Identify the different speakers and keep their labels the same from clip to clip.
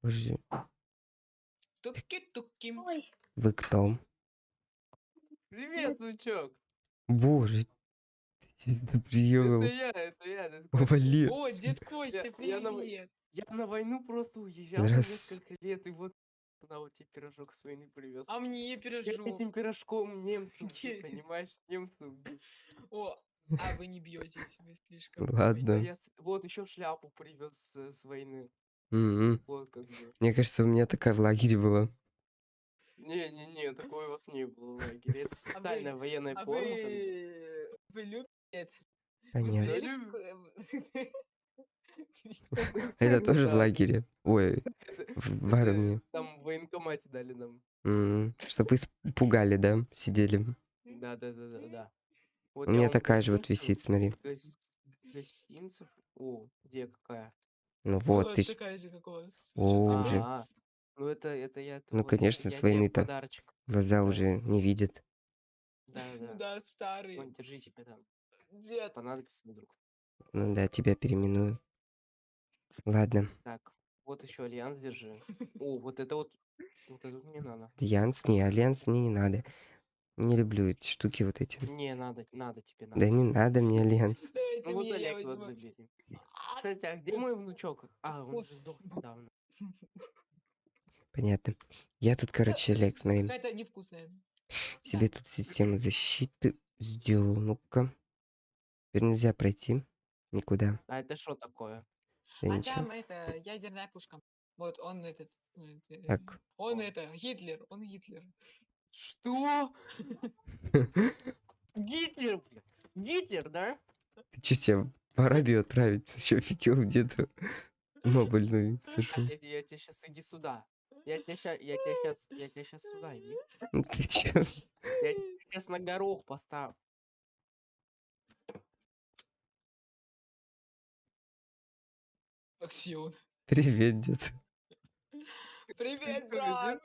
Speaker 1: Подожди,
Speaker 2: Туки-туки.
Speaker 1: Вы кто?
Speaker 3: Привет, внучок.
Speaker 1: Боже, ты
Speaker 3: Это я, это я. Костя.
Speaker 1: Молодец.
Speaker 2: О, дед Костя,
Speaker 3: Я- я на-
Speaker 2: привет.
Speaker 3: Я на войну просто уезжал
Speaker 1: Раз.
Speaker 3: несколько лет, и вот на вот тебе пирожок с войны привез.
Speaker 2: А мне
Speaker 3: Я
Speaker 2: пирожок.
Speaker 3: этим пирожком немцев,
Speaker 2: Где?
Speaker 3: понимаешь, немцев. бил.
Speaker 2: О, а вы не бьетесь, вы слишком.
Speaker 1: Ладно.
Speaker 3: Я с- вот еще шляпу привез с, с войны.
Speaker 1: М-м.
Speaker 3: Вот как бы.
Speaker 1: Мне кажется, у меня такая в лагере была.
Speaker 3: Не-не-не, такого у вас не было в лагере. Это специальная военная
Speaker 2: А
Speaker 3: форма. там.
Speaker 2: вы... Вы любите это? Вы
Speaker 1: Понятно.
Speaker 2: смотрели
Speaker 1: Это тоже в
Speaker 3: Да.
Speaker 1: лагере. Ой,
Speaker 3: Это-
Speaker 1: в армии.
Speaker 3: Там в военкомате дали нам.
Speaker 1: М, Чтоб испугали, да? Сидели.
Speaker 3: Да, да, да, да, да. Вот
Speaker 1: У меня такая же вот висит, смотри.
Speaker 3: гос- Гостинцев. О, где какая?
Speaker 1: Ну вот,
Speaker 2: Вот
Speaker 1: ты...
Speaker 2: такая же, как у вас.
Speaker 1: О, уже.
Speaker 3: А, ну это, это я.
Speaker 1: Ну,
Speaker 3: вот
Speaker 1: конечно, с войны-то. Глаза
Speaker 3: Да.
Speaker 1: уже не видят.
Speaker 3: Да,
Speaker 2: Ну
Speaker 3: да.
Speaker 2: да, старый.
Speaker 3: Вон, держи тебе там.
Speaker 2: Дед,
Speaker 3: Понадобится вдруг.
Speaker 1: Ну да, тебя переименую. Ладно.
Speaker 3: Так, вот еще альянс держи. О, вот это вот. Вот это вот мне надо.
Speaker 1: Альянс, не, альянс мне не надо. Не люблю эти штуки вот эти.
Speaker 3: Не, надо, надо тебе надо.
Speaker 1: Да не надо мне альянс.
Speaker 2: дайте
Speaker 3: Ну вот Олег вот забери. Кстати, а где мой внучок? А, он сдох недавно.
Speaker 1: Понятно. Я тут, короче, Олег, смотри,
Speaker 2: Какая-то невкусная.
Speaker 1: себе тут систему защиты сделал. Ну-ка. Теперь нельзя пройти никуда.
Speaker 3: А это что такое?
Speaker 1: Да
Speaker 2: а
Speaker 1: ничего.
Speaker 2: там это ядерная пушка. Вот он этот. это,
Speaker 1: Так.
Speaker 2: Он
Speaker 3: Он.
Speaker 2: это, Гитлер, он Гитлер.
Speaker 3: Что? Гитлер, блядь. Гитлер, да?
Speaker 1: Ты что, себя в Арабию отправить? Еще офигел где-то? Мобильную сошел.
Speaker 3: Я, я тебе сейчас иди сюда. Я тебя сейчас, я тебя сейчас, я тебя сейчас сюда иди.
Speaker 1: Ну ты че?
Speaker 3: Я сейчас на горох поставлю.
Speaker 2: Аксион.
Speaker 1: Привет, дед.
Speaker 2: Привет, брат!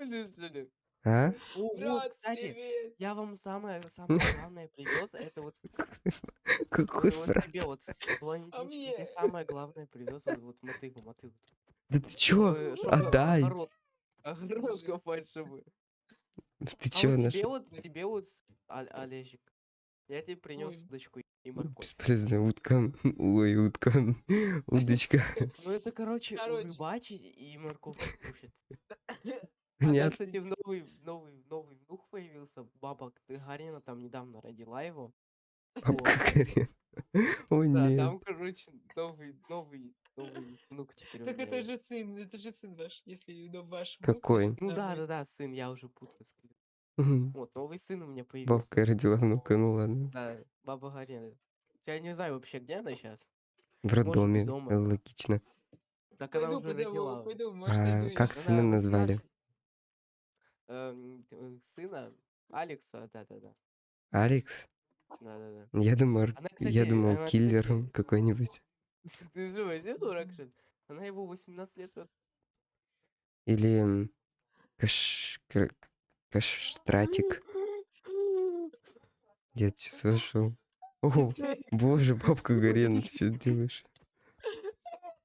Speaker 1: А?
Speaker 3: О, вот,
Speaker 2: Брат,
Speaker 3: кстати,
Speaker 2: привет!
Speaker 3: я вам самое, самое главное привез. Это вот,
Speaker 1: Какой
Speaker 3: ой, вот тебе вот, с-
Speaker 2: мне?
Speaker 3: тебе самое главное привез. Вот, вот мотыгу, мотыгу.
Speaker 1: Да ты чё?
Speaker 3: Чтобы- чтобы
Speaker 1: Отдай.
Speaker 3: Огород, огород
Speaker 2: Держи.
Speaker 3: копать, чтобы.
Speaker 1: Ты
Speaker 3: А
Speaker 1: чё
Speaker 3: вот тебе
Speaker 1: нашел?
Speaker 3: вот, тебе вот, Оль- Олежик, я тебе принес
Speaker 2: Ой.
Speaker 3: удочку и морковь.
Speaker 1: Бесполезная утка. Ой, утка. Удочка.
Speaker 3: Ну это, короче,
Speaker 2: Короче.
Speaker 3: рыбачить и морковку кушать. А там,
Speaker 1: Нет.
Speaker 3: кстати, в новый, новый, новый внук появился. Баба Гагарина там недавно родила его.
Speaker 1: Бабка Карен. Ой,
Speaker 3: Да,
Speaker 1: нет.
Speaker 3: там, короче, новый, новый, новый внук теперь у
Speaker 2: Так
Speaker 3: меня
Speaker 2: это же сын, это же сын ваш, если ну, ваш внук,
Speaker 1: Какой?
Speaker 3: Ну да,
Speaker 2: нормально.
Speaker 3: да, да, сын, я уже путаю. с кем.
Speaker 1: Мгм.
Speaker 3: Вот, новый сын у меня появился.
Speaker 1: Бабка родила внука, ну ладно.
Speaker 3: Да, баба Гарина. Я не знаю вообще, где она сейчас.
Speaker 1: В роддоме.
Speaker 3: дома.
Speaker 1: Логично.
Speaker 3: Так она
Speaker 2: Пойду
Speaker 3: уже
Speaker 2: позову,
Speaker 3: родила.
Speaker 2: пойду, может,
Speaker 1: А, как
Speaker 2: её.
Speaker 1: сына
Speaker 3: Она
Speaker 1: назвали?
Speaker 3: 18 Сына Алекса, да-да-да.
Speaker 1: Алекс?
Speaker 3: Да-да-да.
Speaker 1: Я думал,
Speaker 3: Она,
Speaker 1: я
Speaker 3: кстати,
Speaker 1: думал,
Speaker 3: она,
Speaker 1: киллером
Speaker 3: кстати,
Speaker 1: какой-нибудь.
Speaker 3: Ты же вообще дурак, что ли? Она его 18 лет
Speaker 1: Или каш... каштратик. Дед сейчас вошел. О, боже, бабка Гарена, ты что делаешь?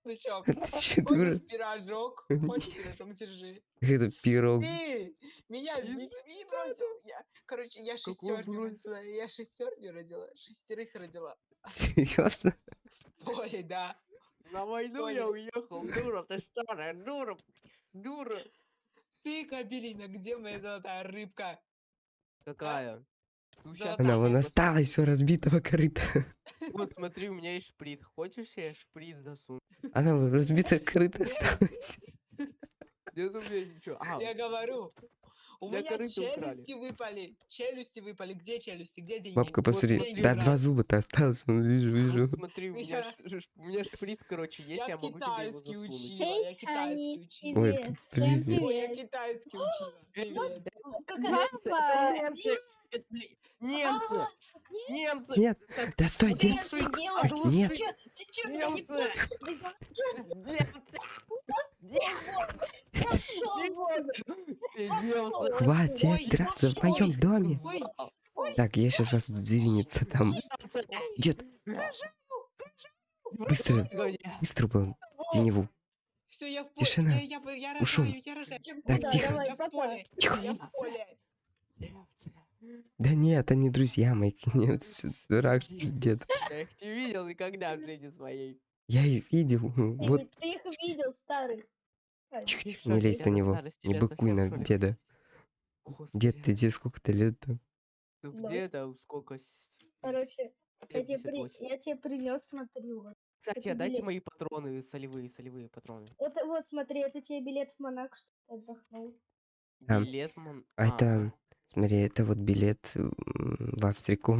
Speaker 2: Ну чё, хочешь пирожок? Хочешь пирожок, держи.
Speaker 1: Это пирог.
Speaker 2: Ты меня с детьми бросил. Я, короче, я шестерню родила. Я шестерню родила. Шестерых родила.
Speaker 1: Серьезно?
Speaker 2: Ой, да.
Speaker 3: На войну я уехал, дура, ты старая, дура, дура.
Speaker 2: Ты, Кабелина, где моя золотая рыбка?
Speaker 3: Какая? Ну,
Speaker 2: Золотая.
Speaker 1: Она вон осталась, все разбитого корыта.
Speaker 3: Вот смотри, у меня есть шприц. Хочешь, я шприц засуну?
Speaker 1: Она вон разбитого корыта осталась.
Speaker 3: Нет у меня ничего. А,
Speaker 2: Я говорю. У меня челюсти выпали. Челюсти выпали. Где челюсти? Где деньги?
Speaker 1: Бабка, посмотри.
Speaker 3: смотри,
Speaker 1: Да, два зуба-то осталось, вижу,
Speaker 3: вот
Speaker 1: вижу.
Speaker 3: смотри, у меня, шприц, короче, есть, я, могу тебе его засунуть.
Speaker 2: Я китайский учила.
Speaker 1: Ой,
Speaker 4: привет.
Speaker 2: я китайский учила. Привет.
Speaker 3: Немцы! Немцы! Немцы!
Speaker 1: Нет, да стой? Ой, нет.
Speaker 3: Немцы!
Speaker 1: Хватит драться в моем доме. Так, я сейчас вас зверинец там. Дед, Быстро, быстро был. Теневу.
Speaker 2: Все, я в поле.
Speaker 1: Тишина.
Speaker 2: Я, я, я
Speaker 1: Ушел.
Speaker 2: рожаю, я рожаю.
Speaker 1: Так, тихо.
Speaker 4: давай,
Speaker 2: Я в поле.
Speaker 1: Тихо.
Speaker 2: Я в поле.
Speaker 1: Да нет, они друзья мои, нет, дурак, дед.
Speaker 3: Я их не видел никогда в жизни своей.
Speaker 1: Я их видел,
Speaker 4: Ты,
Speaker 1: вот,
Speaker 4: ты их видел, старый. Ай,
Speaker 1: тихо, тихо, не лезь на него, не
Speaker 3: лет
Speaker 1: быкуй на деда. Дед, ты тебе сколько-то лет-то?
Speaker 3: ты
Speaker 4: Да.
Speaker 3: где-то сколько? с-
Speaker 4: Короче, я тебе, при...
Speaker 3: 78.
Speaker 4: я тебе принес, смотри, вот.
Speaker 3: Кстати,
Speaker 4: это
Speaker 3: а дайте
Speaker 4: билет.
Speaker 3: мои патроны, солевые, солевые патроны.
Speaker 4: Это вот, смотри, это тебе билет в Монако, что ты отдохнул.
Speaker 1: А,
Speaker 3: Билет, мон-
Speaker 1: А это, смотри, это вот билет в Австрику.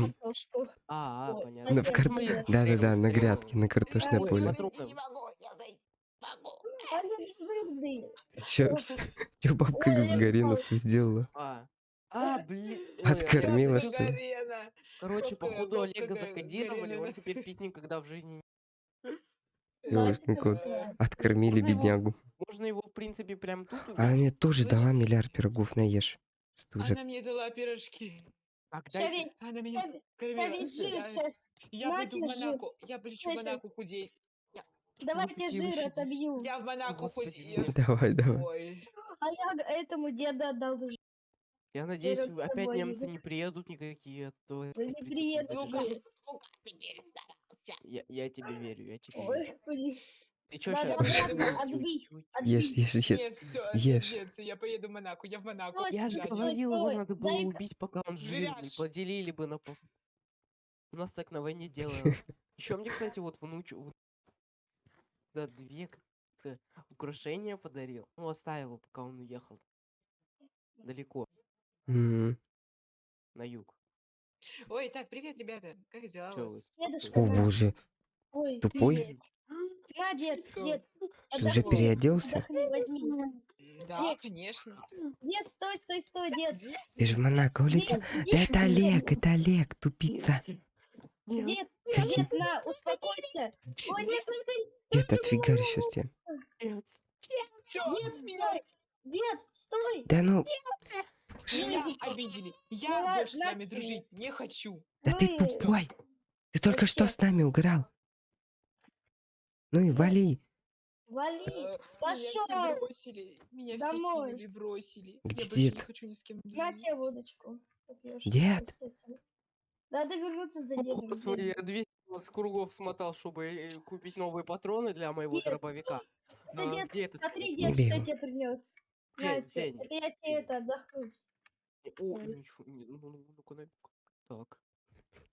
Speaker 3: А, а, понятно.
Speaker 1: На в кар-
Speaker 4: Мои
Speaker 1: Да-да-да, на
Speaker 3: стрелы.
Speaker 1: грядке, на картошное
Speaker 4: Ой,
Speaker 1: поле.
Speaker 2: Не могу, я.
Speaker 1: Чё, чё бабка Гарина
Speaker 4: упал.
Speaker 1: сделала?
Speaker 3: А, а, блин. ой,
Speaker 1: Откормила,
Speaker 3: короче,
Speaker 1: что ли?
Speaker 3: Короче, походу Олега
Speaker 2: Га-
Speaker 3: закодировали, он теперь пить никогда в жизни не...
Speaker 1: Кот. Откормили
Speaker 3: Можно его-
Speaker 1: беднягу.
Speaker 3: Можно его, в принципе, прям тут убить.
Speaker 1: мне тоже дала миллиард пирогов, наешь. Стужа.
Speaker 2: Она мне дала пирожки.
Speaker 4: Ведь,
Speaker 2: Она меня
Speaker 4: ща
Speaker 2: кормила.
Speaker 4: ведь жир
Speaker 2: Я-
Speaker 4: сейчас.
Speaker 2: Я пойду в
Speaker 4: жир.
Speaker 2: Монако. Я полечу в? Монако худеть.
Speaker 4: Давайте
Speaker 3: такие
Speaker 4: жир
Speaker 3: вообще
Speaker 4: отобью.
Speaker 2: Я в Монако
Speaker 3: Господи,
Speaker 2: худеть.
Speaker 3: нет.
Speaker 1: Давай, давай.
Speaker 2: Ой.
Speaker 4: А я г- этому деду отдал жир.
Speaker 3: Я надеюсь,
Speaker 4: Жиром с
Speaker 3: опять
Speaker 4: тобой
Speaker 3: немцы не приедут никакие, а то
Speaker 4: Да не
Speaker 3: придётся
Speaker 4: приедут
Speaker 3: задержать.
Speaker 4: жир.
Speaker 2: Ну-ка, ты перестарался.
Speaker 3: Я, я тебе верю, я тебе
Speaker 4: Ой,
Speaker 3: верю.
Speaker 4: блин.
Speaker 3: Ты чё
Speaker 4: Надо
Speaker 3: щас?
Speaker 2: обратно
Speaker 4: отбить.
Speaker 1: Ешь,
Speaker 4: Отбить.
Speaker 1: ешь, ешь.
Speaker 2: Нет, все,
Speaker 1: Ешь.
Speaker 2: нет, всё, я поеду в Монако. Я в Монако.
Speaker 3: Я же
Speaker 4: стой,
Speaker 3: говорил, его
Speaker 4: стой,
Speaker 3: надо было
Speaker 4: дай-ка.
Speaker 3: убить, пока он жирный.
Speaker 2: Жиряш.
Speaker 3: Поделили бы на пол. У нас так на войне делают. Еще мне, кстати, вот внучу... Да, две как-то украшения подарил. Ну, оставил, пока он уехал. Далеко,
Speaker 1: М,
Speaker 3: на юг.
Speaker 2: Ой, так, привет, ребята. Как дела у
Speaker 3: Чё
Speaker 2: вас?
Speaker 3: вы с-
Speaker 4: Дедушка,
Speaker 1: О боже,
Speaker 4: Ой,
Speaker 1: тупой?
Speaker 4: привет. Дед,
Speaker 2: Кто?
Speaker 4: дед.
Speaker 1: ты уже переоделся?
Speaker 4: Отдохни, возьми.
Speaker 2: М, Да,
Speaker 4: Нет.
Speaker 2: конечно.
Speaker 4: Дед, стой, стой, стой, дед.
Speaker 1: Ты же в Монако улетел? Да это Олег, это Олег, тупица.
Speaker 3: Нет,
Speaker 4: Дед, дед, на, успокойся. Ой, нет, нет, нет,
Speaker 1: Дед, отфигарь сейчас тебя.
Speaker 3: нет.
Speaker 2: Все,
Speaker 4: Дед, стой. Дед, стой.
Speaker 1: Да ну,
Speaker 2: меня обидели. Я больше с вами дружить не хочу.
Speaker 1: да ты тупой. Ты только что с нами уграл. Ну и вали.
Speaker 4: Вали.
Speaker 2: Э,
Speaker 4: Пошёл.
Speaker 2: Меня все бросили. Меня
Speaker 4: Домой.
Speaker 2: все кинули, бросили.
Speaker 1: Где
Speaker 2: я больше не
Speaker 1: дед?
Speaker 2: хочу ни с кем
Speaker 4: На тебе водочку.
Speaker 1: Дед.
Speaker 4: Надо вернуться за
Speaker 3: О,
Speaker 4: дедом.
Speaker 3: Господи,
Speaker 4: дед.
Speaker 3: я 200 с кругов смотал, чтобы э, купить новые патроны для моего
Speaker 4: Нет.
Speaker 3: дробовика.
Speaker 4: Это
Speaker 3: А,
Speaker 4: дед,
Speaker 3: где этот?
Speaker 4: смотри,
Speaker 1: Не
Speaker 4: дед, что я тебе принес.
Speaker 3: День,
Speaker 4: На тебе. Это я тебе это отдохнуть.
Speaker 3: О, ничего, не- ну, ну, ну-ка, дай. Так.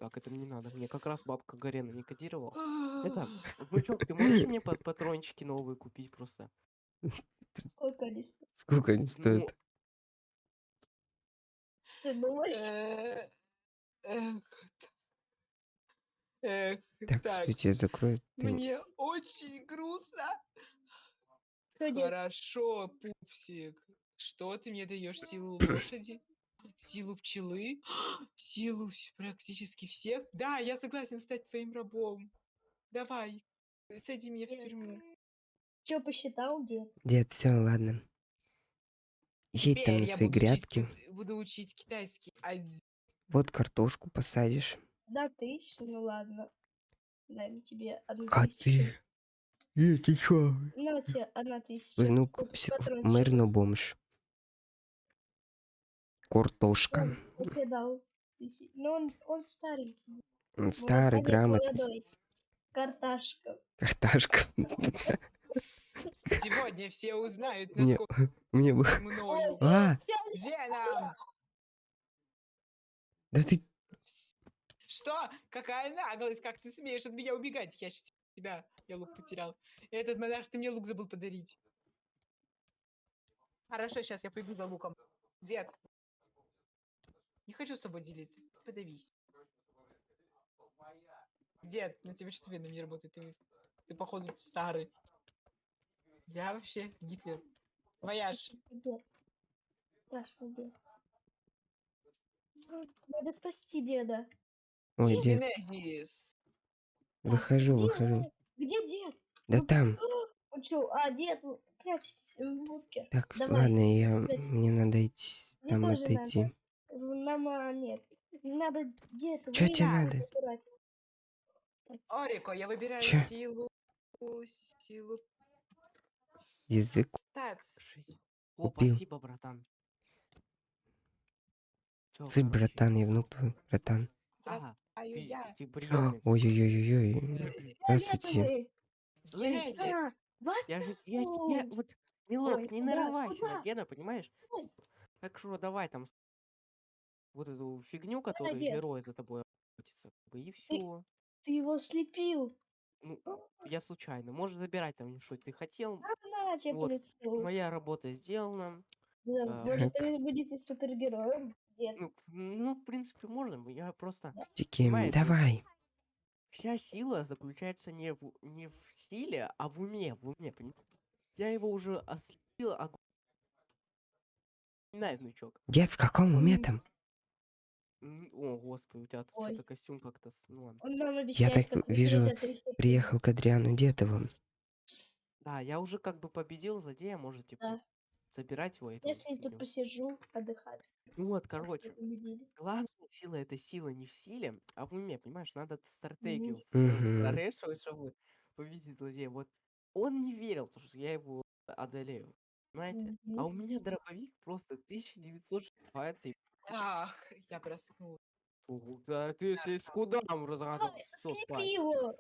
Speaker 3: Так, это мне надо. Мне как раз бабка Гарена не кодировала. Итак, внучок, ты можешь мне пат- патрончики новые купить просто?
Speaker 4: Сколько они стоят?
Speaker 1: Сколько они
Speaker 3: Ну,
Speaker 1: стоят?
Speaker 4: Ты думаешь?
Speaker 2: Э, Эх.
Speaker 1: Так,
Speaker 2: так,
Speaker 1: что тебя закроют? Ты-
Speaker 2: мне очень грустно. Хорошо, пупсик. Что ты мне даешь силу лошади? Силу пчелы? Силу практически всех? Да, я согласен стать твоим рабом. Давай, сади меня в тюрьму.
Speaker 4: Что посчитал, дед?
Speaker 1: Дед, все, ладно. Едь там на свои
Speaker 2: буду учить
Speaker 1: грядки.
Speaker 2: кит- буду учить китайский. Адзи.
Speaker 1: Вот картошку посадишь.
Speaker 4: Да, тысячу, ну ладно. Дай тебе одну
Speaker 1: А
Speaker 4: тысячу.
Speaker 1: ты? Э, ты чё?
Speaker 4: На тебе одна тысяча.
Speaker 1: Внук, мэр, но бомж. Картошка.
Speaker 4: Он- дал тысячу. Но он, он старенький.
Speaker 1: Он старый,
Speaker 4: молодой,
Speaker 1: грамотный.
Speaker 4: Карташка.
Speaker 1: Карташка.
Speaker 2: Сегодня все узнают,
Speaker 1: Мне,
Speaker 2: насколько
Speaker 1: мне бы... А,
Speaker 2: Веном!
Speaker 1: да ты...
Speaker 2: Что? Какая наглость, как ты смеешь от меня убегать? Я щас тебя, я лук потерял. Этот монарх, ты мне лук забыл подарить. Хорошо, сейчас я пойду за луком. Дед. Не хочу с тобой делиться. Подавись. Дед, на тебя что веном не работает? Ты, ты походу старый. Я вообще Гитлер. Вояж.
Speaker 4: Дед. Страшный дед. Надо спасти деда.
Speaker 1: Ой, дед,
Speaker 2: Генезис.
Speaker 1: выхожу,
Speaker 4: Где
Speaker 1: выхожу.
Speaker 4: Где дед?
Speaker 1: Да
Speaker 4: Ну,
Speaker 1: там.
Speaker 4: Он что? А, дед, вы прячетесь в будке.
Speaker 1: Так,
Speaker 4: Давай,
Speaker 1: ладно, я... Мне надо идти.
Speaker 4: Мне
Speaker 1: Там отойти.
Speaker 4: надо. Нам а, нет. Надо дед
Speaker 1: Чё тебе надо?
Speaker 4: собирать.
Speaker 2: Орико, я выбираю
Speaker 1: Чё?
Speaker 2: силу. Силу.
Speaker 1: Язык
Speaker 2: Так.
Speaker 3: О,
Speaker 1: Купил.
Speaker 3: спасибо, братан. Чё,
Speaker 1: Ты,
Speaker 3: короче,
Speaker 1: братан, я внук твой, братан.
Speaker 3: Ага,
Speaker 1: А,
Speaker 3: приемный.
Speaker 1: Ой-ой-ой-ой. Здравствуйте.
Speaker 2: Генезис.
Speaker 4: What
Speaker 3: я же, я, я, вот, милок,
Speaker 4: Ой,
Speaker 3: не нарывайся на деда, понимаешь? Так что давай там вот эту фигню, которую
Speaker 4: дед.
Speaker 3: герой за тобой охотится, как бы, и все.
Speaker 4: Ты его слепил.
Speaker 3: Ну, я случайно. Можешь забирать там, что ты хотел.
Speaker 4: На по
Speaker 3: Вот. Моя работа сделана.
Speaker 4: Да,
Speaker 3: а,
Speaker 4: Может, вы будете супергероем? Дед.
Speaker 3: Ну, ну, в принципе, можно. Я просто... Понимаешь,
Speaker 1: давай.
Speaker 3: Вся сила заключается не в, не в силе, а в уме. В уме, понимаешь? Я его уже ослепил, а... Знай, внучок.
Speaker 1: Дед, в каком уме там?
Speaker 3: М, О, господи, у тебя тут
Speaker 4: Ой.
Speaker 3: что-то костюм как-то... с- Ну, ладно.
Speaker 4: Он нам обещает
Speaker 1: так вижу,
Speaker 4: за три секунды.
Speaker 1: Приехал к Адриану Дедову.
Speaker 3: Да, я уже как бы победил злодея, можете
Speaker 4: Да.
Speaker 3: п- забирать его. эту
Speaker 4: Если тут
Speaker 3: фигню.
Speaker 4: посижу, отдыхать.
Speaker 3: Ну вот, короче,
Speaker 4: победили.
Speaker 3: главная сила это сила не в силе, а в уме, понимаешь? Надо стратегию
Speaker 1: Мгм.
Speaker 3: прорешивать, чтобы победить злодея. Вот он не верил, то, что я его одолею. Понимаете? А у
Speaker 4: Мгм.
Speaker 3: меня дробовик просто 1900 шибается и
Speaker 2: Ах, я проснулась.
Speaker 3: Ого, да ты если с куда разгадал,
Speaker 4: Ой,
Speaker 3: все
Speaker 4: слепи
Speaker 3: спать.
Speaker 4: его!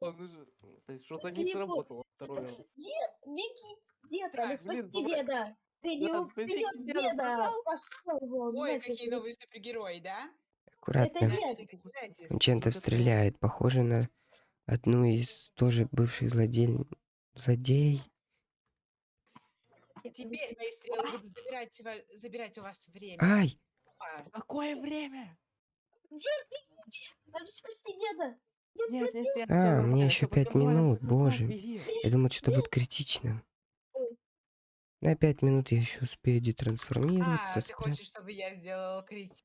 Speaker 3: Ну что-то не сработало второй раз.
Speaker 4: Дед, беги! Дед,
Speaker 3: блин,
Speaker 4: спасти
Speaker 3: давай.
Speaker 4: деда! Ты не
Speaker 3: Да,
Speaker 4: убьешь
Speaker 3: деда,
Speaker 4: деда! Пошел вон!
Speaker 2: Ой, какие
Speaker 4: вы.
Speaker 2: новые супергерои, да?
Speaker 1: Аккуратно. Он чем-то стреляет. Похоже на одну из тоже бывших злодей. Злодей.
Speaker 2: Теперь мои стрелы будут забирать, забирать у вас время.
Speaker 1: Ай!
Speaker 2: А,
Speaker 3: Какое время?
Speaker 4: Дед, бегите! Надо спасти деда! Дед,
Speaker 3: Нет,
Speaker 4: дед,
Speaker 3: нет, нет,
Speaker 1: А, мне еще пять минут, боже. Я думал, что будет критично. На пять минут я еще успею детрансформироваться.
Speaker 2: а, ты хочешь, чтобы я сделал критик?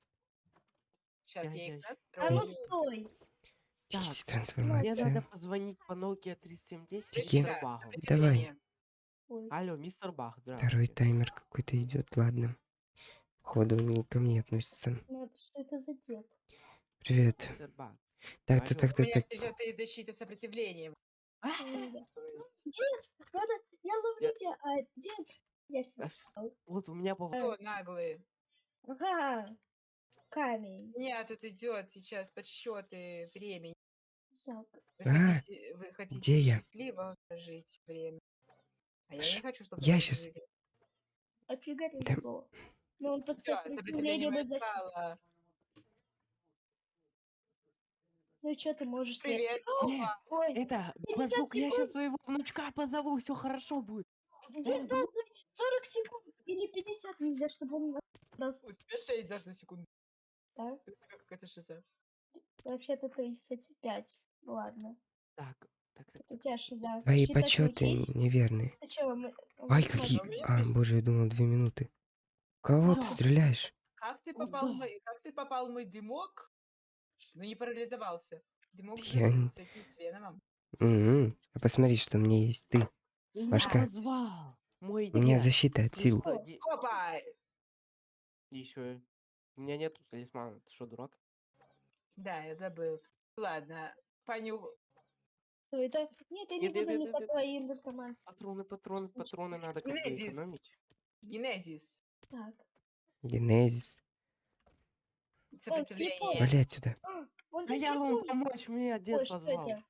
Speaker 2: Сейчас
Speaker 3: Я-
Speaker 2: я их
Speaker 4: А ну стой!
Speaker 3: Так, Мне
Speaker 1: Детрансформация.
Speaker 3: надо позвонить по Nokia 3710
Speaker 1: Тики.
Speaker 3: мистеру
Speaker 2: Прочитай
Speaker 3: Багу.
Speaker 2: сопротивление.
Speaker 4: Ой.
Speaker 3: Алло, мистер Бах,
Speaker 1: Второй
Speaker 3: здравствуйте.
Speaker 1: таймер какой-то идет, ладно. Походу он не ко мне относится.
Speaker 4: Ну, что это за дед?
Speaker 1: Привет. Так, так, так,
Speaker 2: У
Speaker 1: так,
Speaker 2: меня
Speaker 1: так.
Speaker 2: сейчас стоит защита сопротивления.
Speaker 4: М, да. Дед, надо, я ловлю тебя, а дед, я.
Speaker 3: Вот у меня по...
Speaker 2: Кто наглые?
Speaker 4: Ага, камень.
Speaker 2: Нет, тут идет сейчас подсчеты времени.
Speaker 4: Жалко.
Speaker 2: Вы
Speaker 1: А,
Speaker 2: хотите, вы хотите
Speaker 1: где я?
Speaker 2: счастливо жить время. А я не хочу, чтобы
Speaker 1: я щас-
Speaker 2: жили.
Speaker 1: Да.
Speaker 4: его. Но он под
Speaker 2: Все,
Speaker 4: сопротивлением
Speaker 2: сопротивление мое
Speaker 4: и
Speaker 2: спало.
Speaker 4: Ну и что ты можешь сделать?
Speaker 2: Привет.
Speaker 3: Не,
Speaker 2: Опа.
Speaker 4: Ой,
Speaker 3: Это,
Speaker 4: 50
Speaker 3: бандук, я сейчас своего внучка позову, все хорошо будет.
Speaker 4: 19, 40 секунд или 50 нельзя, чтобы он нас...
Speaker 2: У тебя 6 даже на секунду.
Speaker 4: Да?
Speaker 2: У тебя какая-то шиза.
Speaker 4: Вообще-то 35. Ладно.
Speaker 3: Так, так, так.
Speaker 4: У тебя шиза.
Speaker 1: Твои подсчеты неверные.
Speaker 4: Ты чё, мы...
Speaker 1: Ай, какие... А, боже, я думал, две минуты. Кого ты
Speaker 3: А.
Speaker 1: стреляешь?
Speaker 2: Как ты попал в мой, как ты попал в мой дымок, но не парализовался? Дымок
Speaker 1: Я не-
Speaker 2: с этим с Веномом.
Speaker 1: А посмотри, что мне есть. Ты.
Speaker 3: Меня
Speaker 1: Башка.
Speaker 3: позвал. Мой
Speaker 1: У меня
Speaker 3: дед.
Speaker 1: защита от сил.
Speaker 2: Опа!
Speaker 3: Еще. У меня нету талисмана. Ты что, дурак?
Speaker 2: Да, я забыл. Ладно, поню...
Speaker 4: Что это? Нет, я не
Speaker 3: Нет, нет,
Speaker 4: буду
Speaker 3: нет, нет, нет.
Speaker 4: никакой.
Speaker 3: Патроны, патроны, патроны надо как бы
Speaker 2: Генезис.
Speaker 3: экономить.
Speaker 2: Генезис.
Speaker 4: Так.
Speaker 1: Генезис.
Speaker 2: Сопротивление.
Speaker 1: Вали отсюда.
Speaker 4: Он
Speaker 3: Да я вам помочь, меня дед
Speaker 4: Ой, что
Speaker 3: позвал.
Speaker 4: это?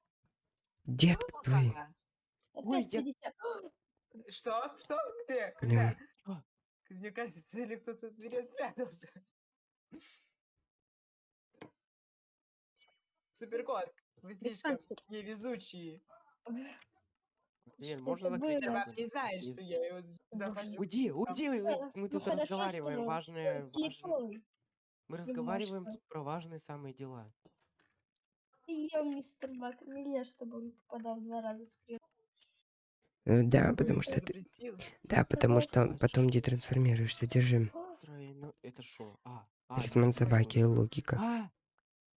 Speaker 1: Дед твой.
Speaker 2: Опа.
Speaker 3: Ой, я-
Speaker 4: 50.
Speaker 2: Что? Что? Где? Когда? Мне кажется, или кто-то в двери спрятался. Суперкот, вы слишком невезучие.
Speaker 3: Теперь
Speaker 4: Что
Speaker 3: можно закрыть?
Speaker 4: было?
Speaker 3: Окно?
Speaker 2: не знает, что я его захожу.
Speaker 3: Уйди, уйди, мы
Speaker 4: ну
Speaker 3: тут
Speaker 4: хорошо,
Speaker 3: разговариваем важные, важные. Мы разговариваем тут про важные самые дела.
Speaker 4: Прием, мистер Бак. Нельзя, чтобы он попадал два раза стрелу.
Speaker 1: Э, Да, потому что ты... Да, потому что потом детрансформируешься. Держи.
Speaker 3: Тройно... Это что? А, а,
Speaker 1: Талисман собаки, логика.
Speaker 3: А!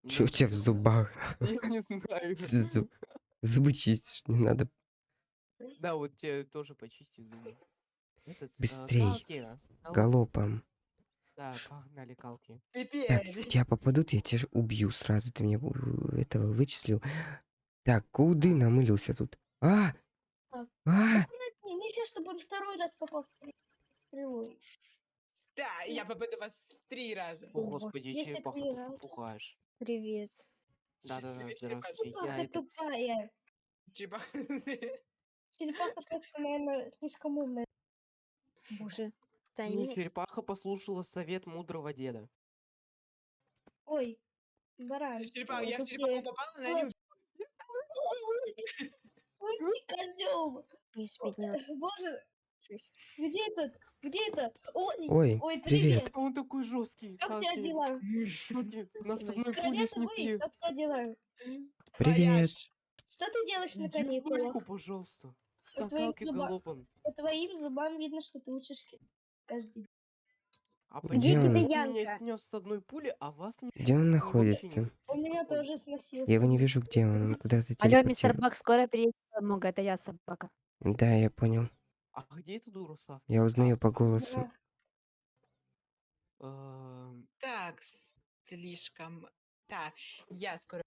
Speaker 1: Что у тебя в зубах?
Speaker 3: Я не знаю.
Speaker 1: Зуб- Зубы чистишь, не надо.
Speaker 3: Да, вот тебе тоже почисти зубы. Этот, э,
Speaker 1: Быстрей.
Speaker 3: калки, а,
Speaker 1: Галопом.
Speaker 3: Да, погнали калки.
Speaker 1: Так,
Speaker 2: Теперь.
Speaker 1: в тебя попадут, я тебя же убью сразу. Ты мне этого вычислил. Так, куды намылился тут? А!
Speaker 4: Так.
Speaker 1: А!
Speaker 4: Не, нельзя, чтобы он второй раз попал стрел- стрелой.
Speaker 2: Да, я попаду вас три раза.
Speaker 3: О, господи, ты
Speaker 4: раза.
Speaker 3: пугаешь.
Speaker 5: Привет.
Speaker 3: Да-да-да, здравствуйте. Я этот...
Speaker 4: тупая.
Speaker 2: Черепаха.
Speaker 4: Черепаха просто, наверное, слишком умная.
Speaker 5: Боже.
Speaker 3: Не,
Speaker 5: Таймер.
Speaker 3: черепаха послушала совет мудрого деда.
Speaker 4: Ой, баран.
Speaker 2: Черепаха, я в черепаху попала, не
Speaker 4: Ой, ты козел. Боже, где этот? Где это? Ой,
Speaker 1: Ой,
Speaker 4: ой,
Speaker 1: привет.
Speaker 4: привет.
Speaker 3: А он такой жесткий.
Speaker 4: Как у тебя дела?
Speaker 3: Нас с одной снесли.
Speaker 4: как тебя дела?
Speaker 1: Привет.
Speaker 4: Что ты делаешь на каникулах?
Speaker 3: пожалуйста.
Speaker 4: По твоим,
Speaker 3: Какалки
Speaker 4: зуба-
Speaker 3: галопом.
Speaker 4: по твоим зубам видно, что ты учишь ки- каждый день.
Speaker 3: А
Speaker 1: Где
Speaker 3: почему
Speaker 1: он?
Speaker 3: ты меня
Speaker 5: Янка.
Speaker 3: снес с одной пули, а вас не...
Speaker 1: Где он находится?
Speaker 4: У меня тоже сносился.
Speaker 1: Я его не вижу, где он. Он куда-то
Speaker 5: Алло, мистер
Speaker 1: телепортировал.
Speaker 5: Бак, скоро приедет подмога, это я собака.
Speaker 1: Да, я понял.
Speaker 3: А где эта дура, Сав?
Speaker 1: Я узнаю по голосу.
Speaker 3: Эм,
Speaker 2: Так, с- слишком. Так, я скоро.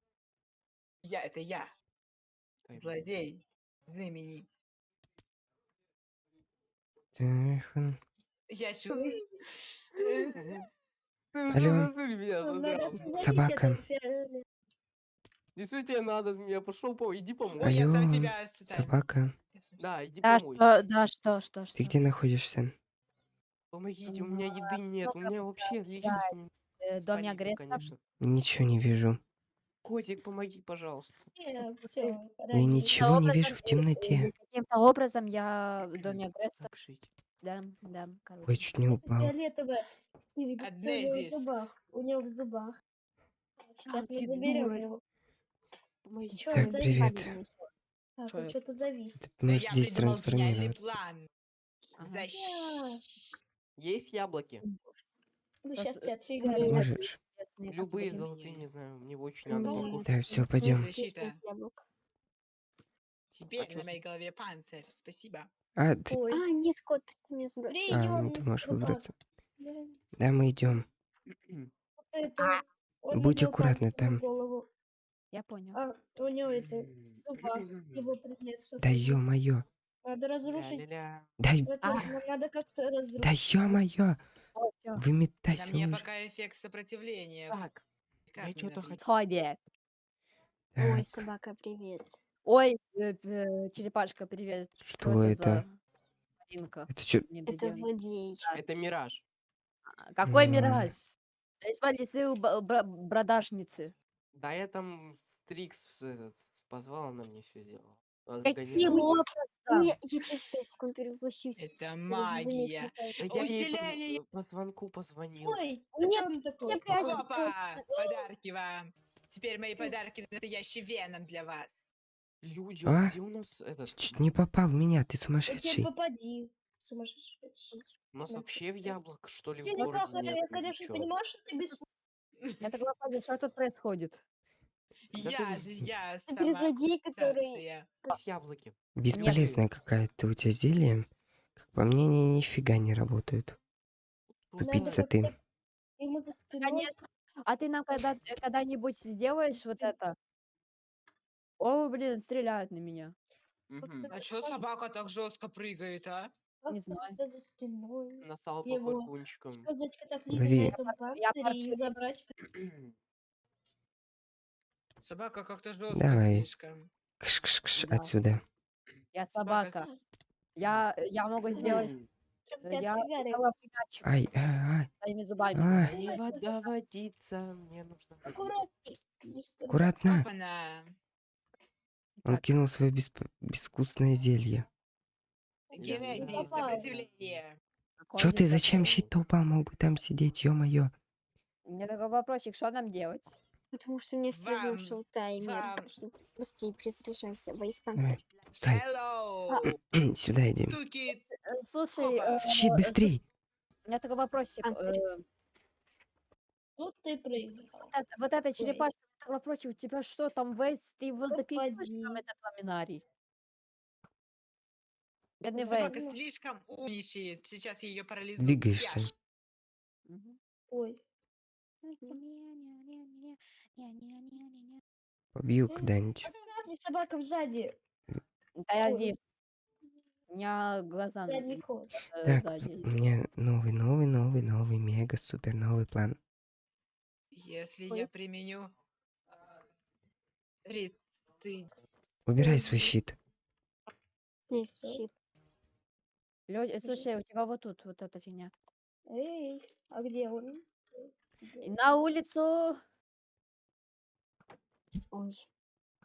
Speaker 2: Я, это я,
Speaker 3: дай мне.
Speaker 2: злодей. Я чувствую.
Speaker 3: Ты
Speaker 1: Алло.
Speaker 3: меня задрал?
Speaker 1: Собака.
Speaker 4: фиолетовое.
Speaker 3: Действительно надо мне, пошел, по... иди помой.
Speaker 2: Ой, я сам
Speaker 1: Алло,
Speaker 2: себя сюда.
Speaker 1: Собака,
Speaker 2: Я
Speaker 3: Да, иди
Speaker 5: Да,
Speaker 3: помой.
Speaker 5: что, да, что, что, что?
Speaker 1: ты где находишься?
Speaker 3: Помогите, у меня еды нет, у меня вообще личность не...
Speaker 5: Э, Доме
Speaker 3: спалили,
Speaker 5: агрессора.
Speaker 3: конечно.
Speaker 1: Ничего не вижу.
Speaker 3: Котик, помоги, пожалуйста.
Speaker 4: Нет, всё,
Speaker 1: Я ничего не
Speaker 5: образом,
Speaker 1: вижу в темноте.
Speaker 5: Каким-то образом я в доме агрессора,
Speaker 3: жить?
Speaker 5: да, да,
Speaker 1: Ой,
Speaker 5: короче.
Speaker 1: чуть не упал.
Speaker 4: фиолетовое. Ты видишь,
Speaker 2: Одна
Speaker 4: что у него в
Speaker 2: здесь.
Speaker 4: зубах. У него в зубах. Сейчас мы
Speaker 3: ты
Speaker 4: заберем
Speaker 3: дура.
Speaker 4: его.
Speaker 3: Помоги.
Speaker 4: Чё,
Speaker 1: Так,
Speaker 4: он
Speaker 1: привет.
Speaker 4: Так, он что-то завис.
Speaker 1: Ты
Speaker 2: Да
Speaker 1: можешь
Speaker 2: я
Speaker 1: здесь
Speaker 2: придумал гениальный
Speaker 1: трансформироваться.
Speaker 2: план.
Speaker 5: Ага.
Speaker 2: Защ-
Speaker 3: Есть яблоки?
Speaker 4: Ну,
Speaker 5: Просто-
Speaker 4: сейчас тебя
Speaker 5: Нет.
Speaker 4: отфигарят.
Speaker 1: Можешь.
Speaker 5: Интересные
Speaker 3: Любые
Speaker 5: таблетки.
Speaker 3: золотые, не знаю, мне очень надо.
Speaker 1: Да, все, пойдем.
Speaker 2: Защита. Теперь
Speaker 3: чё
Speaker 2: на моей голове панцирь. Спасибо.
Speaker 1: А, ты...
Speaker 4: Ой,
Speaker 5: А, нет, кот, ты меня сбросил.
Speaker 1: а, ну ты можешь выбраться.
Speaker 4: Да,
Speaker 1: Да, мы идем.
Speaker 4: это,
Speaker 1: Будь
Speaker 4: на
Speaker 1: там.
Speaker 5: Я понял.
Speaker 4: А у него это его предмет.
Speaker 1: Да ё-моё.
Speaker 4: Надо разрушить.
Speaker 3: Ля-ля-ля.
Speaker 1: Дай,
Speaker 4: Это
Speaker 5: А.
Speaker 4: надо как-то разрушить.
Speaker 1: да ё-моё.
Speaker 5: О, всё.
Speaker 2: На
Speaker 1: Выметайся
Speaker 2: мне
Speaker 1: уже.
Speaker 2: пока эффект сопротивления.
Speaker 3: Так,
Speaker 2: Как
Speaker 3: я
Speaker 2: мне
Speaker 3: что-то
Speaker 2: набить?
Speaker 3: хотел...
Speaker 5: Сходи. Ой,
Speaker 1: Так,
Speaker 5: собака, привет. Ой, э, э, черепашка, привет.
Speaker 1: что это?
Speaker 5: за Маринка?
Speaker 1: Это что?
Speaker 5: Не
Speaker 6: Это злодей.
Speaker 3: Это мираж.
Speaker 5: А, Какой мираж? Да из у б- бра- бродажницы.
Speaker 3: Да я там Стрикс этот, позвал, она мне все сделала.
Speaker 5: Каким
Speaker 3: Организовала.
Speaker 6: Ну, я, я через 5 секунд перевоплощусь.
Speaker 2: Это
Speaker 6: Я
Speaker 2: магия.
Speaker 3: я ей
Speaker 2: Усиление.
Speaker 3: по, по звонку позвонил.
Speaker 4: Ой, а
Speaker 6: Нет,
Speaker 4: чё он такой?
Speaker 6: я прячусь.
Speaker 2: Опа! Подарки вам. Теперь мои подарки настоящий веном для вас.
Speaker 3: Люди,
Speaker 1: А?
Speaker 3: а где у нас этот?
Speaker 1: Чуть не попал в меня, ты
Speaker 4: Да тебе
Speaker 1: сумасшедший.
Speaker 4: попади. Сумасшедший.
Speaker 3: У нас вообще в яблок, что ли, в
Speaker 4: Черепаха,
Speaker 3: городе нет?
Speaker 4: я,
Speaker 3: или
Speaker 4: конечно,
Speaker 3: чё?
Speaker 4: понимаю, что ты без...
Speaker 5: Я так вопрос, что тут происходит?
Speaker 3: Да
Speaker 2: Я,
Speaker 3: ты-
Speaker 2: же- я
Speaker 6: Теперь
Speaker 2: сама
Speaker 6: злодей, который...
Speaker 2: ассоциация.
Speaker 3: С яблоки.
Speaker 1: Бесполезная какая-то у тебя зелье. Как по мне, они нифига не работают. Тупица ты.
Speaker 4: Ему за спиной...
Speaker 5: Конечно. А ты нам когда, э, когда-нибудь сделаешь вот это? О, блин, стреляют на меня.
Speaker 3: Мгм.
Speaker 2: А чё собака так жестко прыгает, а?
Speaker 5: Не знаю.
Speaker 4: как-то за спиной.
Speaker 3: Насал по
Speaker 4: Его. катаклизм на этом
Speaker 5: Я
Speaker 4: и забрать...
Speaker 2: Собака как-то жестко
Speaker 1: Давай.
Speaker 2: слишком.
Speaker 1: Кш-кш-кш
Speaker 5: Да.
Speaker 1: отсюда.
Speaker 5: Я
Speaker 2: Собака.
Speaker 5: Я, я могу сделать... Э, Я
Speaker 1: Ай, ай, ай.
Speaker 5: своими зубами.
Speaker 1: Ай,
Speaker 3: И вода водится, мне нужно
Speaker 1: аккуратно.
Speaker 2: Опана.
Speaker 1: Он кинул свое бесп- безвкусное зелье.
Speaker 2: Сопротивление.
Speaker 5: Какой
Speaker 1: Чё ты, зачем
Speaker 5: такой?
Speaker 1: щит упал? Мог бы там сидеть, ё-моё.
Speaker 5: У меня такой вопросик, что нам делать?
Speaker 6: Потому что у меня все
Speaker 2: Вам-
Speaker 6: ушел таймер.
Speaker 2: вам-
Speaker 6: Так что быстрее перезаряжайся, вейспансер.
Speaker 1: Стой.
Speaker 2: Hello,
Speaker 1: Сюда иди.
Speaker 2: туки.
Speaker 5: Э, Слушай,
Speaker 2: Опа.
Speaker 5: э,
Speaker 1: Щит
Speaker 5: э,
Speaker 1: быстрей.
Speaker 5: у меня такой вопросик. Э,
Speaker 4: Вот ты проиграл.
Speaker 5: Вот эта черепашка, такой вопросик, у тебя что там, Вейс, ты его записываешь
Speaker 4: Попади.
Speaker 5: там, этот ламинарий? Бедный
Speaker 2: Собака
Speaker 5: Вейс.
Speaker 2: слишком умничает. Сейчас я ее парализую.
Speaker 1: Двигаешься.
Speaker 5: Мгм.
Speaker 4: Ой.
Speaker 1: Побью когда-нибудь.
Speaker 4: Не собака сзади.
Speaker 5: Да я вижу. У меня глаза
Speaker 4: Задний
Speaker 5: н-
Speaker 4: ход.
Speaker 5: э,
Speaker 1: Так,
Speaker 5: сзади.
Speaker 1: у меня новый, новый, новый, новый, мега, супер новый план.
Speaker 2: Если
Speaker 4: Ой.
Speaker 2: я применю а, рецидив,
Speaker 1: Убирай свой
Speaker 4: Ой.
Speaker 1: щит.
Speaker 4: Всё.
Speaker 6: щит.
Speaker 5: Лё- слушай, у тебя вот тут вот эта фигня.
Speaker 4: Эй, а где он?
Speaker 5: И На улицу!
Speaker 6: Ой.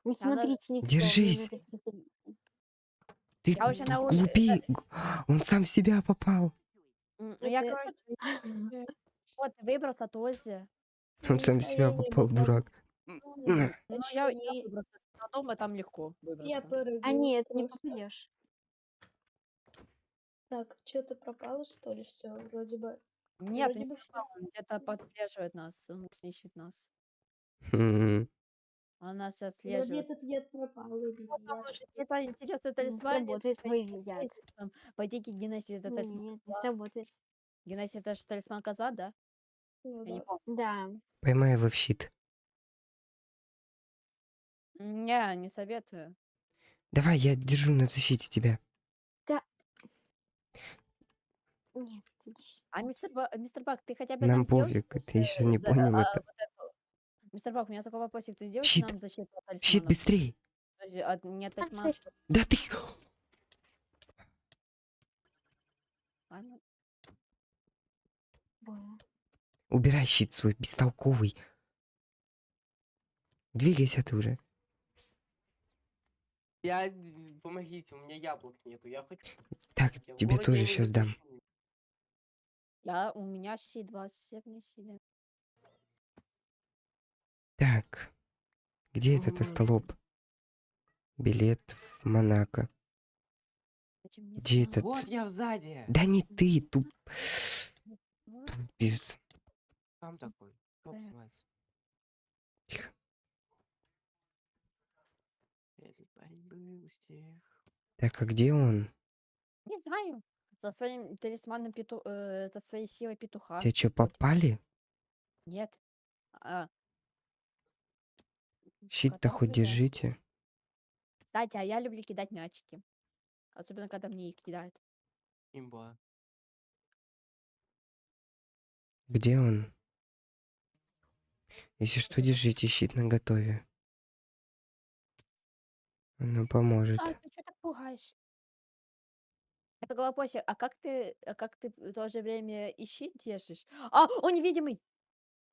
Speaker 6: Не смотрите никто.
Speaker 1: Держись. Ты
Speaker 5: Я уже на улице,
Speaker 1: глупи. Он сам в себя попал.
Speaker 5: Ну Я, короче, вот, выбрался тоже.
Speaker 1: Он сам в себя попал, дурак.
Speaker 5: Ну, я, я выбрался. На дома там легко выбраться.
Speaker 6: А нет, не попадешь.
Speaker 4: Так, что-то пропало, что ли, все, вроде бы.
Speaker 5: Нет,
Speaker 4: вроде
Speaker 5: не
Speaker 4: бы всё.
Speaker 5: пропал, он где-то подслеживает нас, он ищет нас.
Speaker 1: М,
Speaker 5: Он нас
Speaker 4: Вроде
Speaker 5: отслеживает.
Speaker 4: этот яд пропал. или
Speaker 5: может
Speaker 4: что-то.
Speaker 5: где-то интересный
Speaker 6: Не
Speaker 5: талисман.
Speaker 6: сработает твой яд.
Speaker 5: Пойди-ка Геннадий, это талисман.
Speaker 6: Нет, не сработает.
Speaker 5: Геннадий, это же талисман козла, да?
Speaker 4: Ну
Speaker 5: Я не
Speaker 4: да.
Speaker 5: помню.
Speaker 6: Да.
Speaker 1: Поймай его в щит.
Speaker 5: Не, не советую.
Speaker 1: Давай, я держу на защите тебя.
Speaker 6: Нет, иди сюда.
Speaker 5: А мистер, Ба- мистер Бак, ты хотя бы
Speaker 1: Нам пофиг, ты еще
Speaker 5: э,
Speaker 1: не
Speaker 5: за-
Speaker 1: понял
Speaker 5: а,
Speaker 1: это.
Speaker 5: вот Мистер Бак, у меня такой вопросик. Ты сделаешь
Speaker 1: Щит.
Speaker 5: нам защиту от
Speaker 1: Щит
Speaker 5: талисманов?
Speaker 1: быстрей.
Speaker 5: Подожди, от- не от.
Speaker 6: Панцирь.
Speaker 1: Да ты...
Speaker 5: Ладно.
Speaker 1: Убирай щит свой, бестолковый. Двигайся ты уже.
Speaker 3: Я... Помогите, у меня яблок нету. Я хочу...
Speaker 1: Так,
Speaker 3: Я
Speaker 1: тебе тоже сейчас дам.
Speaker 5: Я, у меня щит 27 не сильно.
Speaker 1: Так, где этот остолоп? Билет в Монако. Где этот?
Speaker 3: Вот я сзади.
Speaker 1: Да не ты, туп... Пиздец.
Speaker 3: Там такой. Называется?
Speaker 1: Тихо. Так, а где он?
Speaker 5: Не знаю. За своим талисманом пету... э, за своей силой петуха.
Speaker 1: Тебе что, попали?
Speaker 5: Нет. А.
Speaker 1: Щит-то
Speaker 5: Кота
Speaker 1: хоть держите.
Speaker 5: Кстати, а я люблю кидать мячики. Особенно, когда мне их кидают.
Speaker 3: Имба.
Speaker 1: Где он? Если что, держите щит на готове. Оно поможет.
Speaker 5: А, ты что так пугаешь? Это голопосик, а как ты, а как ты в то же время и щит держишь? А, он невидимый!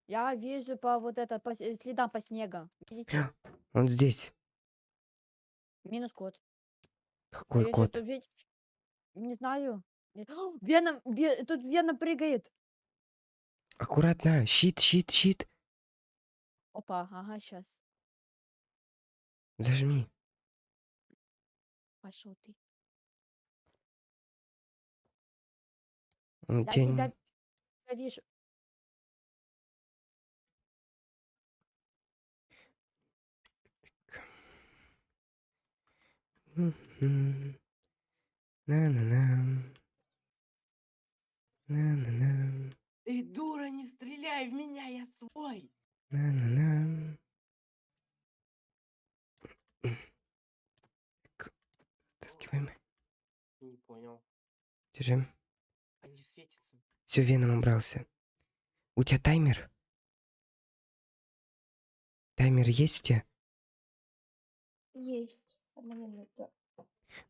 Speaker 5: Я вижу по вот это, по с- следам по снегу. Видите?
Speaker 1: Он здесь.
Speaker 5: Минус код.
Speaker 1: Какой
Speaker 5: если
Speaker 1: кот?
Speaker 5: тут ведь... Не знаю. О, Веном, Ве- тут Веном прыгает.
Speaker 1: Аккуратно. Щит, щит, щит.
Speaker 5: Опа, ага, сейчас.
Speaker 1: Зажми.
Speaker 5: Пошел ты.
Speaker 1: Он
Speaker 5: Я
Speaker 1: тебя
Speaker 5: тебя вижу.
Speaker 1: На-на-на. На-на-на.
Speaker 3: Эй, дура, не стреляй в меня, я свой!
Speaker 1: На-на-на. Так, Стаскиваем.
Speaker 3: Не понял.
Speaker 1: Держим.
Speaker 3: Они светятся.
Speaker 1: Все, веном убрался. У тебя таймер? Таймер есть у тебя?
Speaker 4: Есть.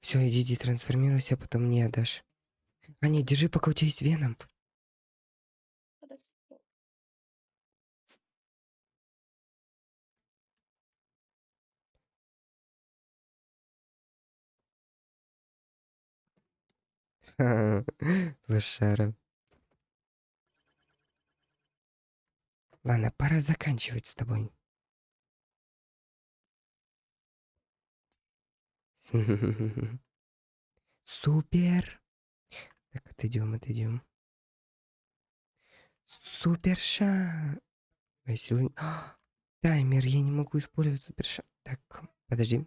Speaker 1: Все, иди, иди, трансформируйся, а потом мне отдашь. А нет, держи, пока у тебя есть веном. Лошара. Ладно, пора заканчивать с тобой. Супер. Так, отойдем, отойдем. Суперша. Моя сила- А, Таймер, я не могу использовать суперша. Так, подожди.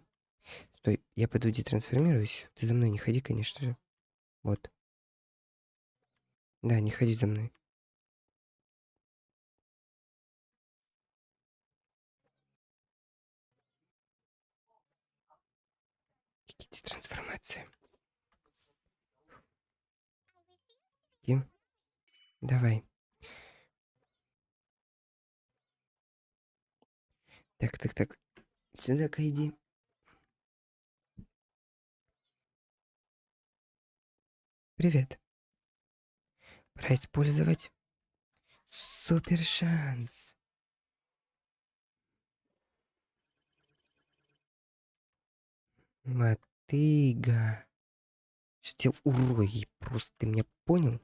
Speaker 1: Стой, я пойду детрансформируюсь. Ты за мной не ходи, конечно же. Вот. Да, не ходи за мной. Иди трансформация. И давай. Так, так, так. Сюда-ка иди. Привет. Пора использовать супер шанс. Мотыга. Штил урой, просто ты меня понял?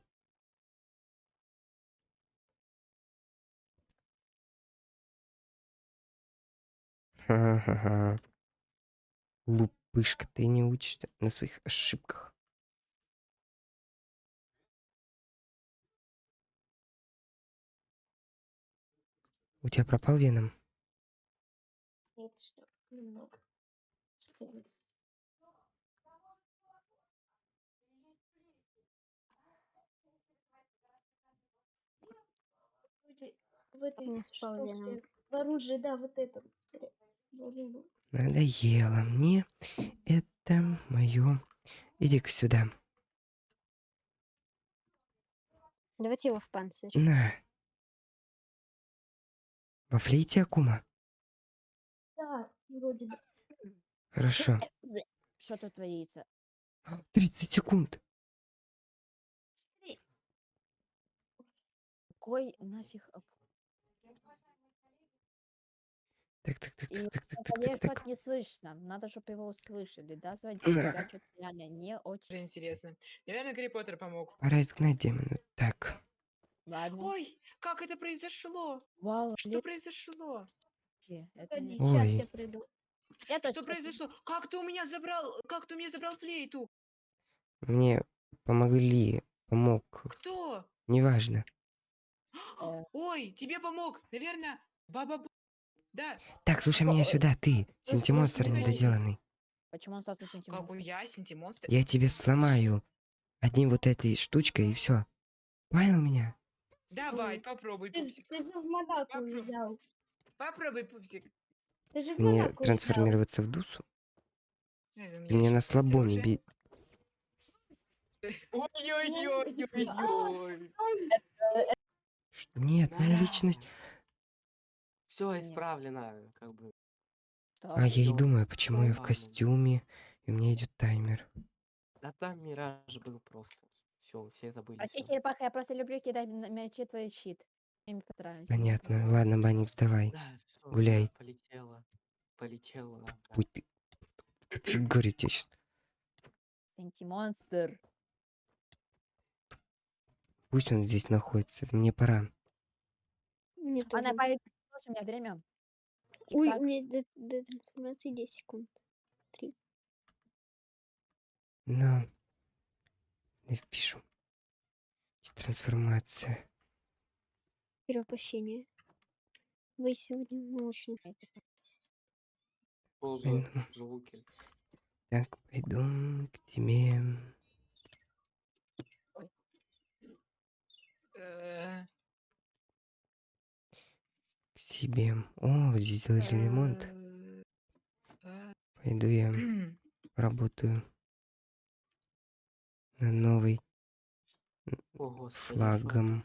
Speaker 1: Ха-ха-ха. Лупышка, ты не учишься на своих ошибках. У тебя пропал веном?
Speaker 4: Нет, что немного. 14. Вроде В этой
Speaker 6: спал
Speaker 4: штуке. В оружии, да, вот это. был.
Speaker 1: Надоело мне. Это мое. Иди-ка сюда.
Speaker 6: Давайте его в панцирь.
Speaker 1: На. Во флейте Акума?
Speaker 4: Да, вроде бы.
Speaker 1: Хорошо.
Speaker 5: Что тут творится?
Speaker 1: 30 секунд.
Speaker 5: Какой нафиг... об-
Speaker 1: Так, так, так,
Speaker 5: И
Speaker 1: так, так, так, так, так,
Speaker 5: не слышно. Надо, чтобы его услышали, да, звонить?
Speaker 1: Да.
Speaker 5: Что-то реально не очень...
Speaker 2: Уже интересно. Наверное, Гарри Поттер помог.
Speaker 1: Пора изгнать демона. Так.
Speaker 5: Ладно.
Speaker 2: Ой, как это произошло?
Speaker 5: Вау,
Speaker 2: Что произошло?
Speaker 5: Это не...
Speaker 1: Ой.
Speaker 4: Я
Speaker 2: Что произошло? Как ты у меня забрал? Как ты у меня забрал флейту?
Speaker 1: Мне помогли. Помог.
Speaker 2: Кто?
Speaker 1: Неважно.
Speaker 2: Ой, тебе помог. Наверное, баба.
Speaker 1: Так, слушай меня сюда, ты. Синтимонстр недоделанный.
Speaker 5: Почему он стал
Speaker 2: Как
Speaker 5: сантиметров?
Speaker 2: он я, синтимонстр?
Speaker 1: Я тебе сломаю одним вот этой штучкой и все. Понял меня?
Speaker 2: Давай, попробуй,
Speaker 4: Ты,
Speaker 2: пупсик.
Speaker 4: ты же в Монако
Speaker 2: Попробуй.
Speaker 4: взял.
Speaker 2: Попробуй, пупсик.
Speaker 4: Ты же в
Speaker 1: Мне
Speaker 4: Монако взял.
Speaker 1: трансформироваться в дусу?
Speaker 2: Не
Speaker 1: Ты меня на
Speaker 2: ещё есть
Speaker 1: слабоне
Speaker 2: оружие.
Speaker 1: би...
Speaker 2: Ой-ой-ой-ой-ой.
Speaker 1: Ш- Нет, моя личность...
Speaker 3: Все
Speaker 5: Нет.
Speaker 3: исправлено, как бы.
Speaker 5: Что?
Speaker 1: А я и думаю, почему я в костюме, и у меня идет таймер.
Speaker 3: Да там мираж был просто. Все, все забыли.
Speaker 5: Простите, черепаха, я просто люблю кидать на мячи твой щит. Я не понравился.
Speaker 1: Понятно. Ладно, Баникс, давай.
Speaker 3: Да, всё,
Speaker 1: Гуляй.
Speaker 3: полетела. Полетела. да.
Speaker 1: Будь ты... Чё Говорю тебе сейчас.
Speaker 5: Сантимонстр.
Speaker 1: Пусть он здесь находится. Мне пора.
Speaker 6: Мне.
Speaker 5: Она поедет, у меня время.
Speaker 6: Ой, у меня до, до трансформации 10 секунд.
Speaker 1: Но... Напишу. Трансформация.
Speaker 6: Перевоплощение. Вы сегодня.
Speaker 3: Что за
Speaker 1: Пойду.
Speaker 3: звуки?
Speaker 1: Так, пойду к тебе.
Speaker 2: Э,
Speaker 1: К себе. О, здесь сделали ремонт. Пойду я работаю на новый
Speaker 3: О, господи,
Speaker 1: флагом.